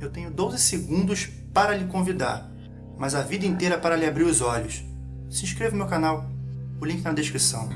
Eu tenho 12 segundos para lhe convidar, mas a vida inteira para lhe abrir os olhos. Se inscreva no meu canal, o link na descrição.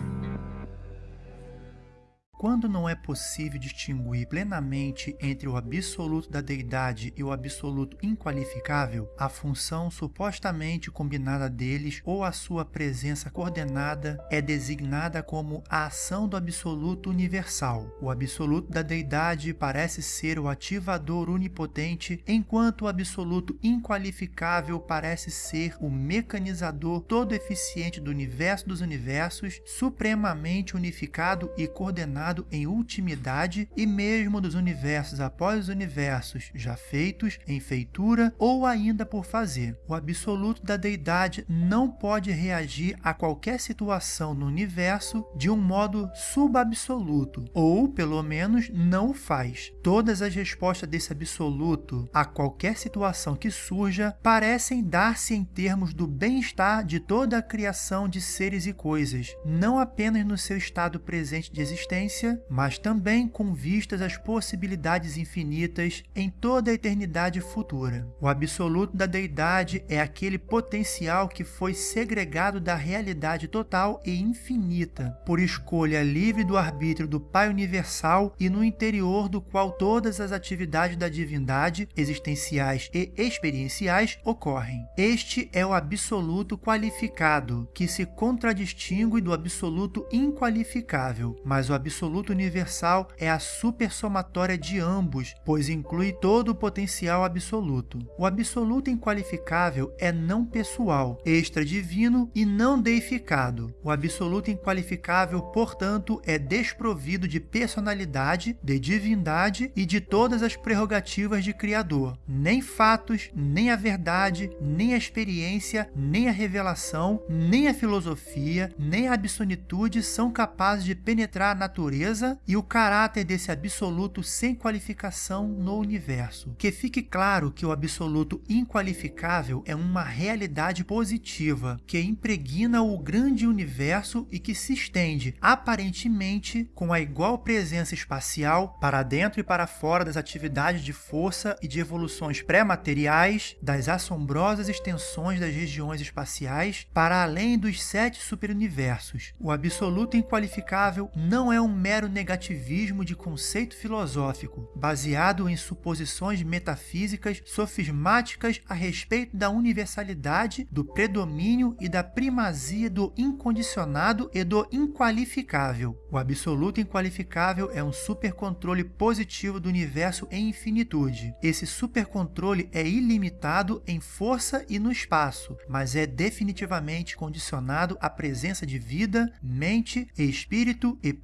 Quando não é possível distinguir plenamente entre o absoluto da deidade e o absoluto inqualificável, a função supostamente combinada deles ou a sua presença coordenada é designada como a ação do absoluto universal. O absoluto da deidade parece ser o ativador onipotente, enquanto o absoluto inqualificável parece ser o mecanizador todo eficiente do universo dos universos, supremamente unificado e coordenado em ultimidade e mesmo dos universos após os universos já feitos, em feitura ou ainda por fazer. O absoluto da deidade não pode reagir a qualquer situação no universo de um modo subabsoluto, ou pelo menos não faz. Todas as respostas desse absoluto a qualquer situação que surja parecem dar-se em termos do bem-estar de toda a criação de seres e coisas, não apenas no seu estado presente de existência, mas também com vistas às possibilidades infinitas em toda a eternidade futura. O absoluto da deidade é aquele potencial que foi segregado da realidade total e infinita, por escolha livre do arbítrio do Pai Universal e no interior do qual todas as atividades da divindade, existenciais e experienciais, ocorrem. Este é o absoluto qualificado, que se contradistingue do absoluto inqualificável, mas o absoluto absoluto universal é a supersomatória de ambos, pois inclui todo o potencial absoluto. O absoluto inqualificável é não pessoal, extra-divino e não deificado. O absoluto inqualificável, portanto, é desprovido de personalidade, de divindade e de todas as prerrogativas de Criador. Nem fatos, nem a verdade, nem a experiência, nem a revelação, nem a filosofia, nem a absolutude são capazes de penetrar a natureza natureza e o caráter desse absoluto sem qualificação no universo. Que fique claro que o absoluto inqualificável é uma realidade positiva, que impregna o grande universo e que se estende, aparentemente, com a igual presença espacial para dentro e para fora das atividades de força e de evoluções pré-materiais, das assombrosas extensões das regiões espaciais, para além dos sete superuniversos. O absoluto inqualificável não é um mero negativismo de conceito filosófico, baseado em suposições metafísicas sofismáticas a respeito da universalidade, do predomínio e da primazia do incondicionado e do inqualificável. O absoluto inqualificável é um supercontrole positivo do universo em infinitude. Esse supercontrole é ilimitado em força e no espaço, mas é definitivamente condicionado à presença de vida, mente, espírito e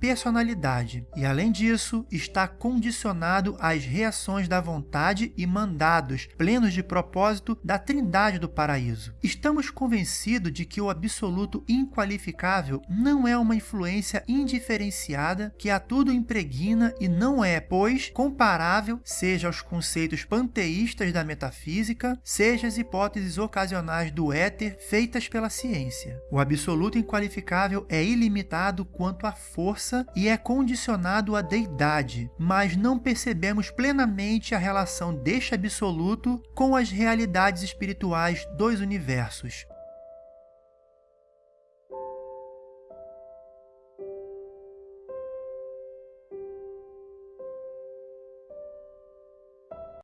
e, além disso, está condicionado às reações da vontade e mandados plenos de propósito da trindade do paraíso. Estamos convencidos de que o absoluto inqualificável não é uma influência indiferenciada que a tudo impregna e não é, pois, comparável seja aos conceitos panteístas da metafísica, seja às hipóteses ocasionais do éter feitas pela ciência. O absoluto inqualificável é ilimitado quanto à força e é condicionado à deidade, mas não percebemos plenamente a relação deste absoluto com as realidades espirituais dos universos.